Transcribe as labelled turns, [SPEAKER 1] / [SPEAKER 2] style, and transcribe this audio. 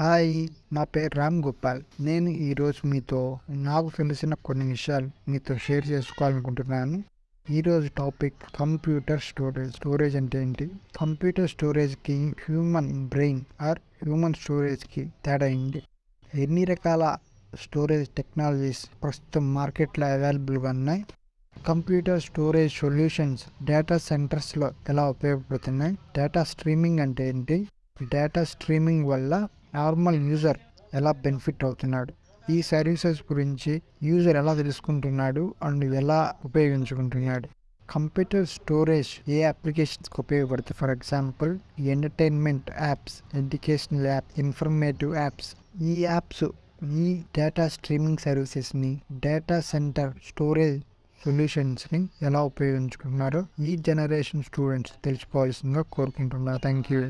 [SPEAKER 1] Hi నా పేరు రామ్ గోపాల్. నేను ఈరోజు మీతో నాకు తెలిసిన కొన్ని విషయాలు మీతో షేర్ చేసుకోవాలనుకుంటున్నాను. ఈరోజు టాపిక్ కంప్యూటర్ స్టోరేజ్ స్టోరేజ్ అంటే ఏంటి? కంప్యూటర్ స్టోరేజ్కి హ్యూమన్ బ్రెయిన్ ఆర్ హ్యూమన్ స్టోరేజ్కి తేడా ఏంటి? ఎన్ని రకాల స్టోరేజ్ టెక్నాలజీస్ ప్రస్తుతం మార్కెట్లో అవైలబుల్గా ఉన్నాయి? కంప్యూటర్ స్టోరేజ్ సొల్యూషన్స్ డేటా సెంటర్స్లో ఎలా ఉపయోగపడుతున్నాయి? డేటా స్ట్రీమింగ్ అంటే ఏంటి? డేటా స్ట్రీమింగ్ వల్ల నార్మల్ యూజర్ ఎలా బెనిఫిట్ అవుతున్నాడు? ఈ సర్వీసెస్ గురించి యూజర్ ఎలా తెలుసుకుంటున్నాడు? అండ్ ఎలా ఉపయోగించుకుంటున్నాడు? కంప్యూటర్ స్టోరేజ్ ఏ అప్లికేషన్స్కి ఉపయోగపడుతుంది? For example entertainment apps educational app informative apps. ఈ యాప్స్ ఈ డేటా స్ట్రీమింగ్ సర్వీసెస్ని డేటా సెంటర్ స్టోరేజ్ సొల్యూషన్స్ని ఎలా ఉపయోగించుకుంటున్నారో ఈ జనరేషన్ స్టూడెంట్స్ తెలుసుకోవాల్సిందిగా కోరుకుంటున్నారు థ్యాంక్ యూ